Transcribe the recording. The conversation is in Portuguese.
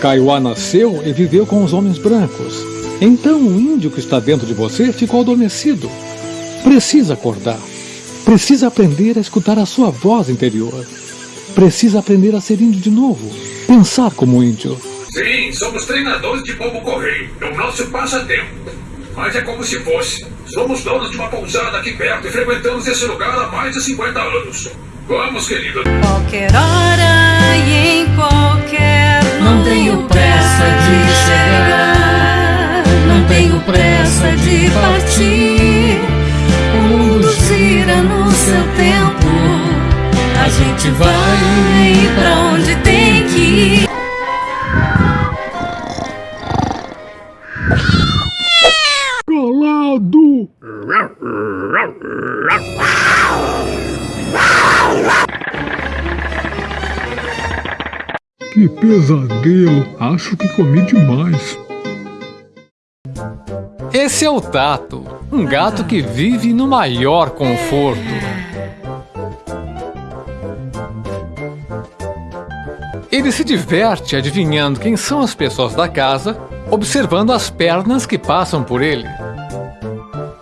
Kaiowá nasceu e viveu com os homens brancos. Então o índio que está dentro de você ficou adormecido. Precisa acordar. Precisa aprender a escutar a sua voz interior. Precisa aprender a ser índio de novo. Pensar como índio. Sim, somos treinadores de pombo correio. É o nosso passatempo. Mas é como se fosse. Somos donos de uma pousada aqui perto e frequentamos esse lugar há mais de 50 anos. Vamos, querido. Qualquer hora não tenho pressa de partir. O mundo gira no seu tempo. A gente vai pra onde tem que ir. Calado! Que pesadelo! Acho que comi demais. Esse é o Tato, um gato que vive no maior conforto. Ele se diverte adivinhando quem são as pessoas da casa, observando as pernas que passam por ele.